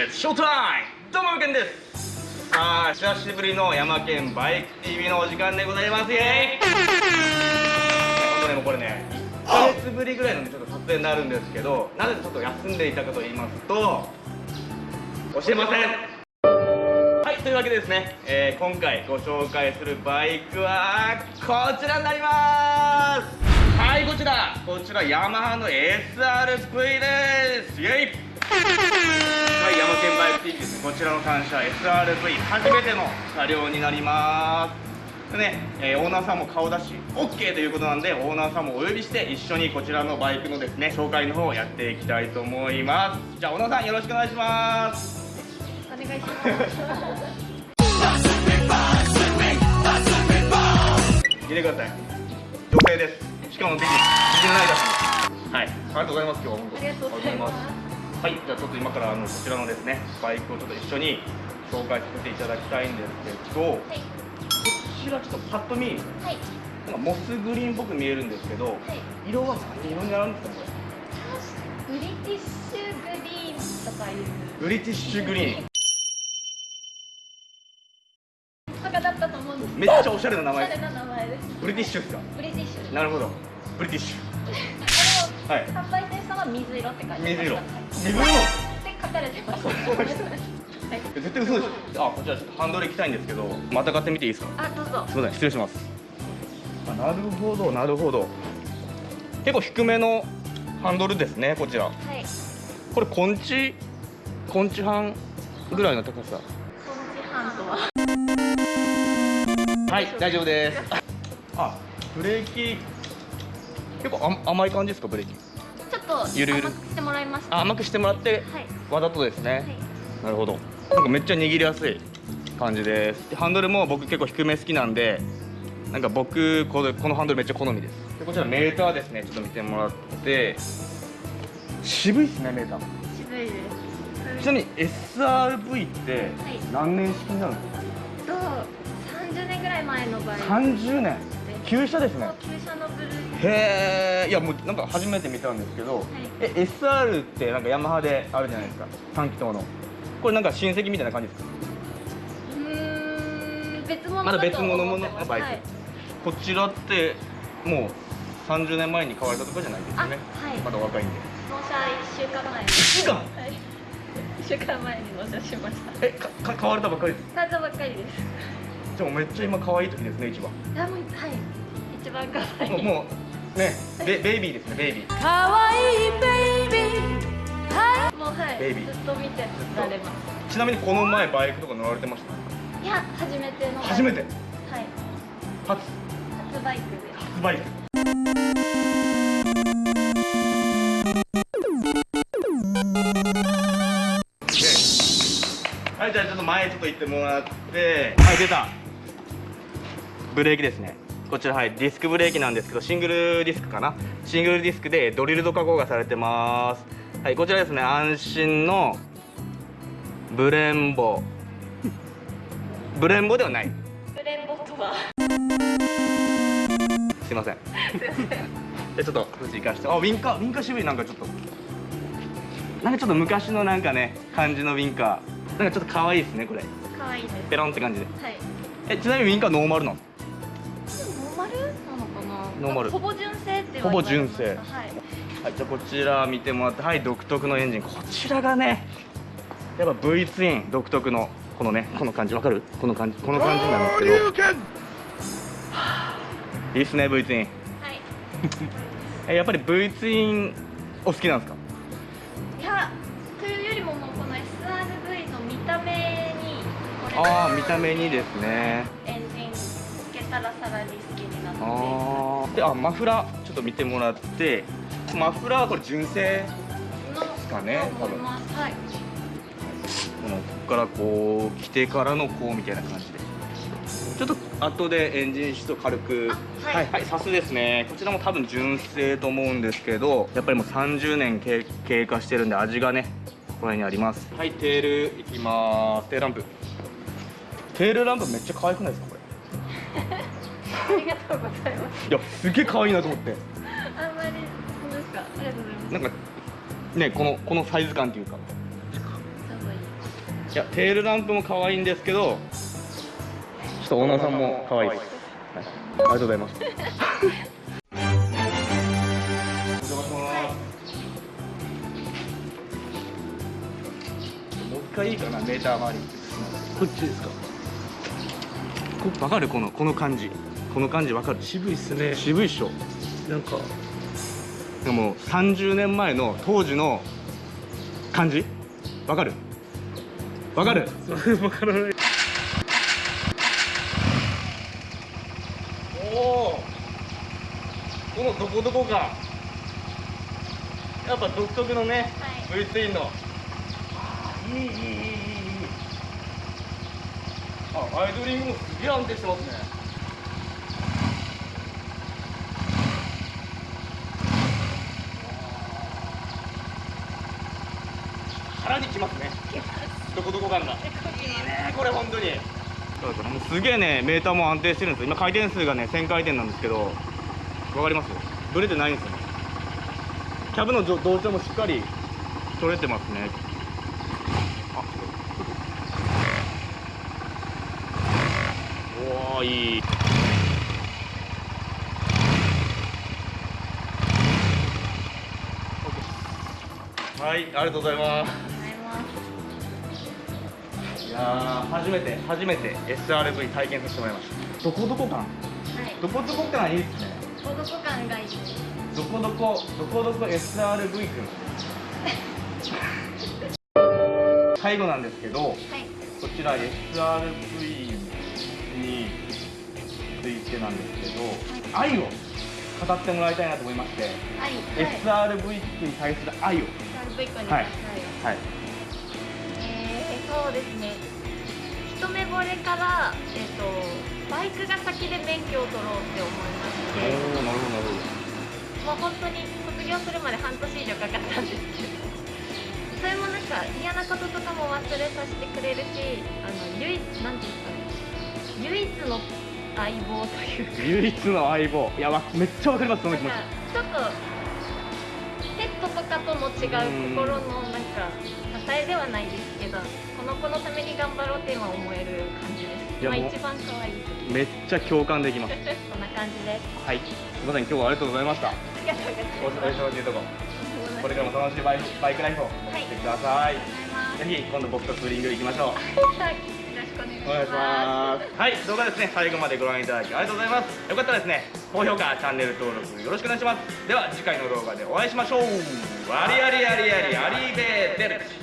It's s h o どうも、けんです。さあ、久しぶりの山県バイク TV のお時間でございます。イェイ本当ね、もこれね1ヶ月ぶりぐらいのちょっと撮影になるんですけどなぜちょっと休んでいたかと言いますと教えません。はい、というわけでですね、えー今回ご紹介するバイクはこちらになります。はい、こちら。こちらヤマハの SRV です。イェイ。こちらの単車 SRV 初めての車両になります。でね、えーオーナーさんも顔出し OK ということなんでオーナーさんもお呼びして一緒にこちらのバイクのですね紹介の方をやっていきたいと思います。じゃあオーナーさんよろしくお願いします。お願いします。見てください。女性です。しかもビジビジネライダーはい。ありがとうございます今日は本当。ありがとうございますはいじゃあちょっと今からあのこちらのですねバイクをちょっと一緒に紹介させていただきたいんですけど、はい。こちらちょっとパッと見はい。なんかモスグリーンっぽく見えるんですけど、はい。色は何色になるんですかこブリティッシュグリーンとかいう。れブリティッシュグリーンとかだったと思うんです。めっちゃおしゃれな名前おしゃれな名前です。ブリティッシュですか？ブリティッシュ。なるほどブリティッシュはい販売店さんは水色って書いてました。水色はい自分のって書かれてました。そうでしたはい。絶対嘘でしょあこちらちょっとハンドル行きたいんですけどまた買ってみていいですか？あ、どうぞ。すみません失礼しますあなるほどなるほど結構低めのハンドルですねこちらはい。これ根治根治半ぐらいの高さこの時半とは？はい大丈夫ですあブレーキ結構あ甘い感じですかブレーキちょっとゆるゆる？甘くしてもらいました。あ甘くしてもらってはい。わざとですね、はい。なるほど。なんかめっちゃ握りやすい感じです。でハンドルも僕結構低め好きなんでなんか僕これこのハンドルめっちゃ好みです。でこちらメーターですね。ちょっと見てもらって。渋いっすねメーター。渋いです。ちなみに SRV って何年式になるんですか、と30年ぐらい前の場合。30年。旧車ですね。旧車。へえいやもうなんか初めて見たんですけど、え SR ってなんかヤマハであるじゃないですか。3気筒の。これなんか親戚みたいな感じですか？うーん別物まだ別物のバイクはい。こちらってもう30年前に買われたとかじゃないですよね。あはい。まだお若いんで。納車1週間前。に1週間？はい。1週間前に納車しました。えかか買われたばっかりです？買ったばっかりです。じゃあもうめっちゃ今可愛い時ですね一番。あもうはい。一番可愛い。もうねベベイビーですねベイビー。可愛いベイビー。はい。もうはいベイビー。ずっと見てられます。ちなみにこの前バイクとか乗られてました？いや初めてのバイク。初めて？はい。初？初バイクです。初バイク。はいじゃあちょっと前ちょっと行ってもらって。はい出た。ブレーキですねこちらはいディスクブレーキなんですけどシングルディスクかな？シングルディスクでドリルド加工がされてます。はいこちらですね安心のブレンボ。ブレンボではない。ブレンボとは？すいません。でちょっと富士行かして。あウィンカーウィンカー渋い。なんかちょっと。なんかちょっと昔のなんかね感じのウィンカー。なんかちょっと可愛いですねこれ。可愛いです。ペロンって感じで。はい。えちなみにウィンカーノーマルなの？なのかな？ノーマル。ほぼ純正ってほぼ純正。はいはいじゃあこちら見てもらってはい独特のエンジン。こちらがねやっぱ V ツイン独特のこのねこの感じ。わかる？この感じ。この感じなんですけど。いいっすね V ツイン。はい。えやっぱり V ツインお好きなんですか？いやというよりももうこの SRV の見た目にああ見た目にですね。エンジンつけたらさらに好きになってあー。であマフラーちょっと見てもらってマフラーはこれ純正のかねと思いますはい。このここからこう着てからのこうみたいな感じで。ちょっと後でエンジン室を軽く。あはい。はいサスですね。こちらも多分純正と思うんですけどやっぱりもう30年経経過してるんで味がねここら辺にあります。はいテールいきます。テールランプ。テールランプめっちゃ可愛くないですかこれ？ありがとうございます。いやすげえ可愛いなと思って。あんまりそうですかありがとうございます。なんかねこのこのサイズ感っていうか。いい。やテールランプも可愛いんですけどちょっとオーナーさんも可愛いです、はい、ありがとうございます。回いいかなメーター周り。こっちですか？こ分かる？このこの感じこの感じ分かる？渋いっすね。渋いっしょ。なんか。でも30年前の当時の感じ？わかる？わかる？わからない。おおこのどこどこがやっぱ独特のね、はい。V ツインの。いいいいいいいいい。あアイドリングもすげえ安定してますね腹にきますね。どこどこ感が。いいねこれ本当に。そうですもうすげえねメーターも安定してるんですよ。今回転数がね1000回転なんですけどわかります？ブレてないんですよね。キャブの同同調もしっかり取れてますね。あおおいい。はいありがとうございますいますいやー初めて初めて SRV 体験させてもらいました。どこどこ感はい。どこどこ感いいですね。孤独感がいいですどこどこどこどこ SRV くん最後なんですけどはい。こちら SRV についてなんですけど、愛を語ってもらいたいなと思いまして、はい。SRV に対する愛を。SRV 君に。はい。はい。はい。えー、そうですね。一目惚れから、えー、とバイクが先で免許を取ろうって思いましおて。おなるほどなるほど。もう本当に卒業するまで半年以上かかったんですけど。それもなんか嫌なこととかも忘れさせてくれるしあの唯一なんていうんですかね。唯一の相棒というか。唯一の相棒。いやわめっちゃわかりますその気持なんかちょっとペットとかとも違う心のなんか支えではないですけどこの子のために頑張ろうって今思える感じです。いやもうまあ一番可愛いめっちゃ共感できます。こんな感じです。はい。すいません今日はありがとうございました。ありがとうございますお忙しいとここれからも楽しいバイクバイクライフを送ってください、ありがとうございぜひ今度僕とツーリング行きましょう。はい。よろしくお願いします。はい。動画ですね最後までご覧いただきありがとうございます。よかったらですね高評価チャンネル登録よろしくお願いします。では次回の動画でお会いしましょう。ありありありありありベーデル。チ